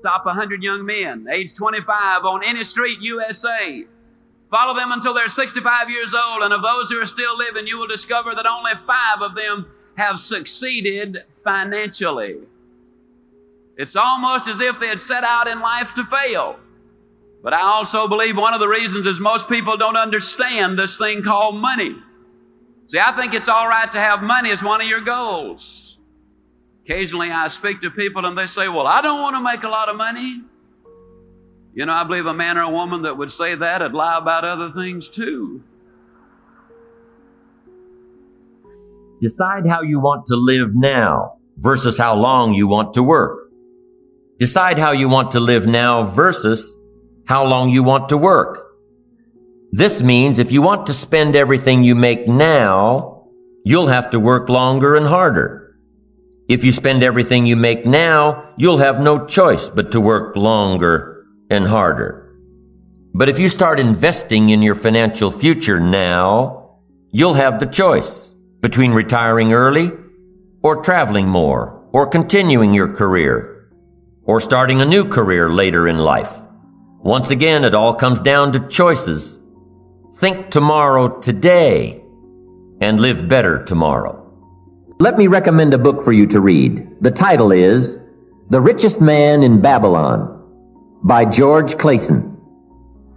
Stop 100 young men, age 25, on any street, USA. Follow them until they're 65 years old, and of those who are still living, you will discover that only five of them have succeeded financially. It's almost as if they had set out in life to fail. But I also believe one of the reasons is most people don't understand this thing called money. See, I think it's all right to have money as one of your goals. Occasionally I speak to people and they say, Well, I don't want to make a lot of money. You know, I believe a man or a woman that would say that would lie about other things too. Decide how you want to live now versus how long you want to work. Decide how you want to live now versus how long you want to work. This means if you want to spend everything you make now, you'll have to work longer and harder. If you spend everything you make now, you'll have no choice but to work longer and harder. But if you start investing in your financial future now, you'll have the choice between retiring early or traveling more or continuing your career or starting a new career later in life. Once again, it all comes down to choices Think tomorrow today and live better tomorrow. Let me recommend a book for you to read. The title is The Richest Man in Babylon by George Clason.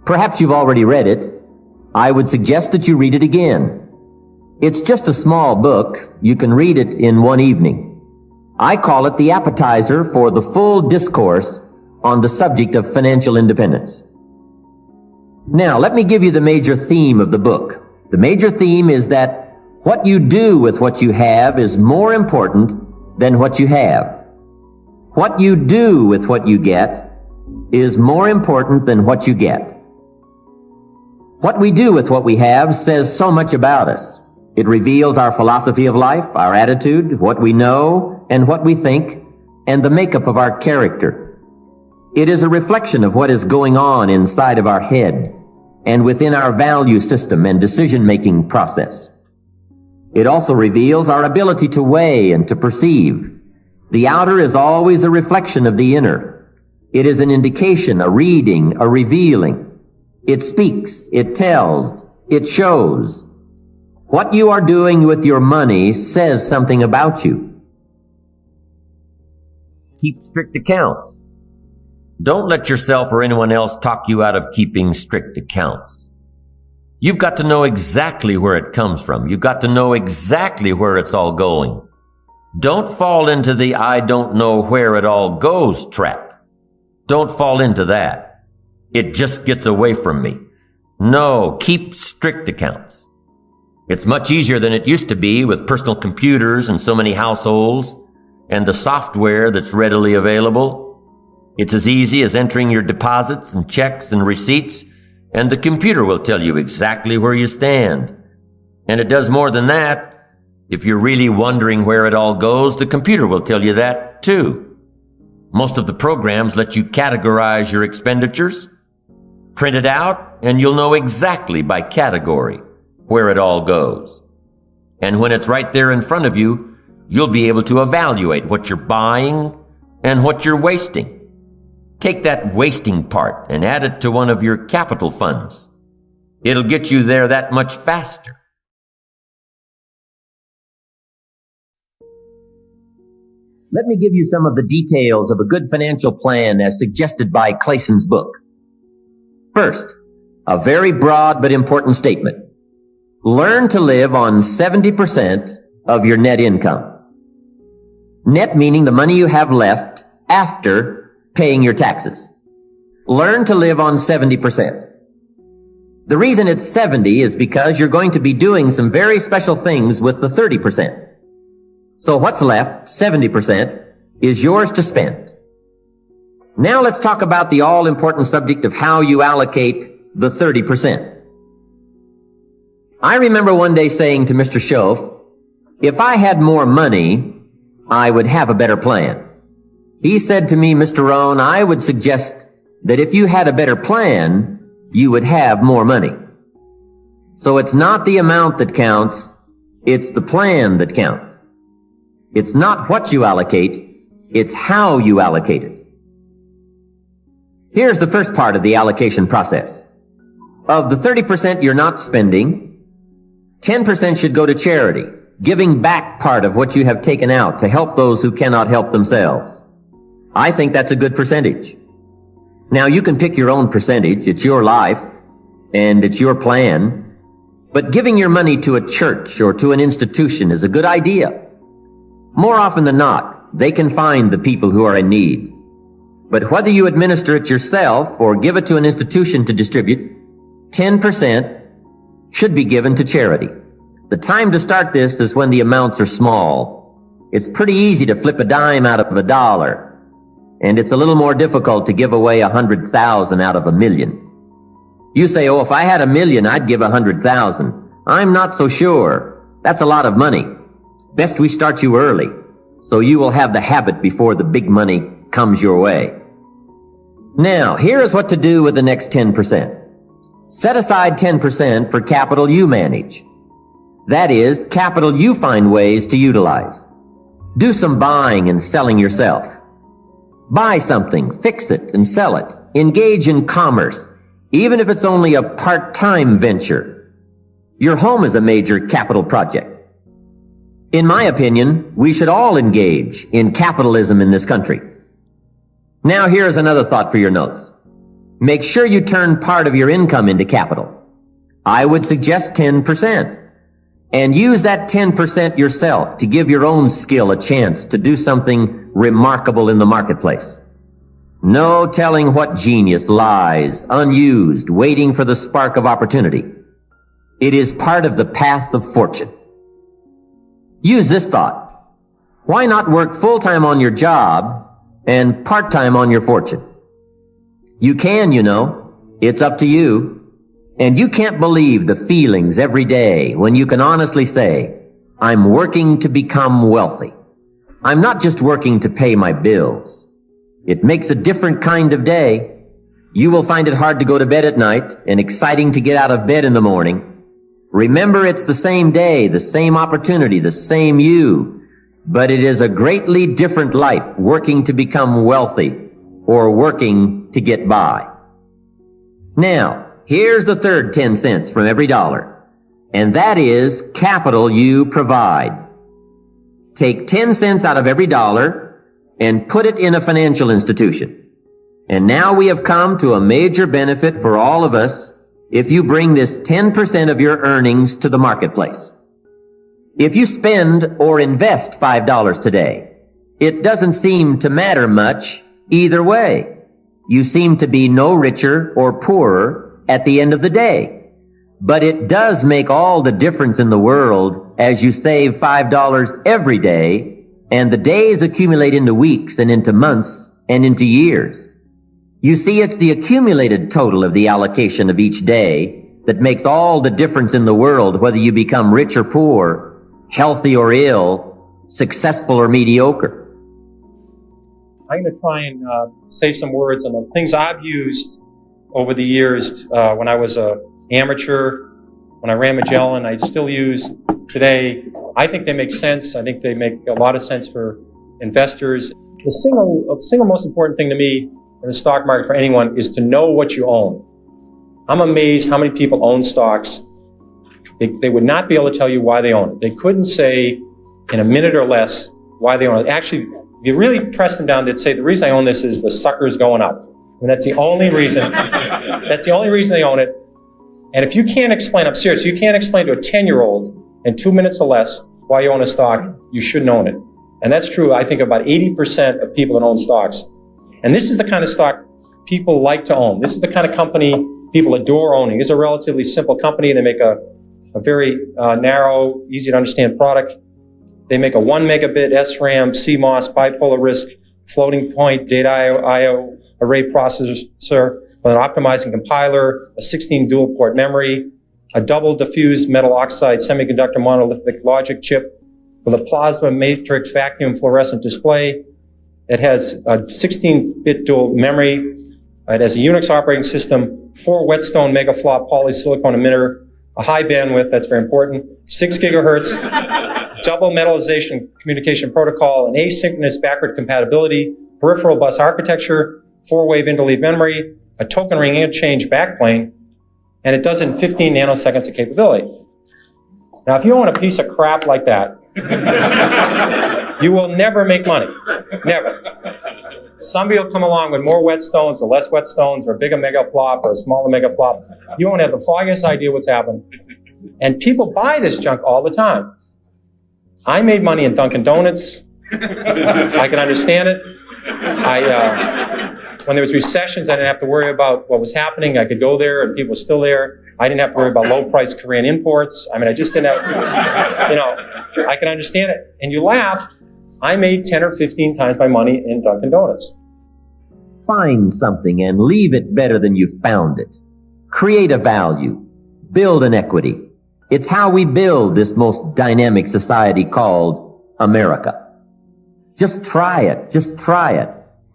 Perhaps you've already read it. I would suggest that you read it again. It's just a small book. You can read it in one evening. I call it the appetizer for the full discourse on the subject of financial independence. Now, let me give you the major theme of the book. The major theme is that what you do with what you have is more important than what you have. What you do with what you get is more important than what you get. What we do with what we have says so much about us. It reveals our philosophy of life, our attitude, what we know, and what we think, and the makeup of our character. It is a reflection of what is going on inside of our head and within our value system and decision-making process. It also reveals our ability to weigh and to perceive. The outer is always a reflection of the inner. It is an indication, a reading, a revealing. It speaks, it tells, it shows. What you are doing with your money says something about you. Keep strict accounts. Don't let yourself or anyone else talk you out of keeping strict accounts. You've got to know exactly where it comes from. You've got to know exactly where it's all going. Don't fall into the I don't know where it all goes trap. Don't fall into that. It just gets away from me. No, keep strict accounts. It's much easier than it used to be with personal computers and so many households and the software that's readily available. It's as easy as entering your deposits and checks and receipts, and the computer will tell you exactly where you stand. And it does more than that. If you're really wondering where it all goes, the computer will tell you that too. Most of the programs let you categorize your expenditures, print it out, and you'll know exactly by category where it all goes. And when it's right there in front of you, you'll be able to evaluate what you're buying and what you're wasting. Take that wasting part and add it to one of your capital funds. It'll get you there that much faster. Let me give you some of the details of a good financial plan as suggested by Clason's book. First, a very broad but important statement. Learn to live on 70% of your net income. Net meaning the money you have left after paying your taxes. Learn to live on 70%. The reason it's 70 is because you're going to be doing some very special things with the 30%. So what's left, 70%, is yours to spend. Now let's talk about the all-important subject of how you allocate the 30%. I remember one day saying to Mr. Shoaff, if I had more money, I would have a better plan. He said to me, Mr. Rohn, I would suggest that if you had a better plan, you would have more money. So it's not the amount that counts, it's the plan that counts. It's not what you allocate, it's how you allocate it. Here's the first part of the allocation process. Of the 30% you're not spending, 10% should go to charity, giving back part of what you have taken out to help those who cannot help themselves. I think that's a good percentage. Now you can pick your own percentage. It's your life and it's your plan. But giving your money to a church or to an institution is a good idea. More often than not, they can find the people who are in need. But whether you administer it yourself or give it to an institution to distribute, 10% should be given to charity. The time to start this is when the amounts are small. It's pretty easy to flip a dime out of a dollar, and it's a little more difficult to give away a hundred thousand out of a million. You say, oh, if I had a million, I'd give a hundred thousand. I'm not so sure. That's a lot of money. Best we start you early, so you will have the habit before the big money comes your way. Now, here is what to do with the next 10%. Set aside 10% for capital you manage. That is, capital you find ways to utilize. Do some buying and selling yourself. Buy something, fix it, and sell it. Engage in commerce, even if it's only a part-time venture. Your home is a major capital project. In my opinion, we should all engage in capitalism in this country. Now here's another thought for your notes. Make sure you turn part of your income into capital. I would suggest 10%. And use that 10% yourself to give your own skill a chance to do something remarkable in the marketplace. No telling what genius lies, unused, waiting for the spark of opportunity. It is part of the path of fortune. Use this thought. Why not work full-time on your job and part-time on your fortune. You can, you know. It's up to you. And you can't believe the feelings every day when you can honestly say, I'm working to become wealthy. I'm not just working to pay my bills. It makes a different kind of day. You will find it hard to go to bed at night and exciting to get out of bed in the morning. Remember it's the same day, the same opportunity, the same you, but it is a greatly different life working to become wealthy or working to get by. Now, here's the third 10 cents from every dollar. And that is capital you provide. Take 10 cents out of every dollar and put it in a financial institution. And now we have come to a major benefit for all of us if you bring this 10% of your earnings to the marketplace. If you spend or invest $5 today, it doesn't seem to matter much either way. You seem to be no richer or poorer at the end of the day. But it does make all the difference in the world as you save $5 every day and the days accumulate into weeks and into months and into years. You see, it's the accumulated total of the allocation of each day that makes all the difference in the world whether you become rich or poor healthy or ill, successful or mediocre. I'm going to try and uh, say some words on the things I've used over the years uh, when I was a amateur, when I ran Magellan, I still use today. I think they make sense. I think they make a lot of sense for investors. The single, single most important thing to me in the stock market for anyone is to know what you own. I'm amazed how many people own stocks they, they would not be able to tell you why they own it. They couldn't say in a minute or less why they own it. Actually, if you really press them down, they'd say, the reason I own this is the sucker's going up. And that's the only reason, that's the only reason they own it. And if you can't explain, I'm serious, you can't explain to a 10-year-old in two minutes or less why you own a stock, you shouldn't own it. And that's true, I think, about 80% of people that own stocks. And this is the kind of stock people like to own. This is the kind of company people adore owning. It's a relatively simple company. They make a a very uh, narrow, easy to understand product. They make a one megabit SRAM, CMOS, bipolar RISC, floating point data IO array processor with an optimizing compiler, a 16 dual port memory, a double diffused metal oxide semiconductor monolithic logic chip with a plasma matrix vacuum fluorescent display. It has a 16-bit dual memory. It has a Unix operating system, four Whetstone megaflop polysilicon emitter, a high bandwidth, that's very important, six gigahertz, double metallization communication protocol, an asynchronous backward compatibility, peripheral bus architecture, four-wave interleave memory, a token ring interchange backplane, and it does in 15 nanoseconds of capability. Now, if you own a piece of crap like that, you will never make money. Never. Somebody will come along with more whetstones or less whetstones or a bigger mega flop or a smaller mega flop. You won't have the foggiest idea what's happened. And people buy this junk all the time. I made money in Dunkin' Donuts. I can understand it. I, uh, when there was recessions, I didn't have to worry about what was happening. I could go there and people were still there. I didn't have to worry about low-priced Korean imports. I mean, I just didn't have, you know, I can understand it. And you laugh. I made 10 or 15 times my money in Dunkin' Donuts. Find something and leave it better than you found it. Create a value. Build an equity. It's how we build this most dynamic society called America. Just try it. Just try it.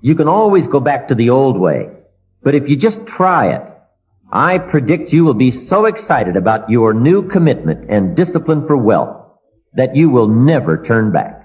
You can always go back to the old way. But if you just try it, I predict you will be so excited about your new commitment and discipline for wealth that you will never turn back.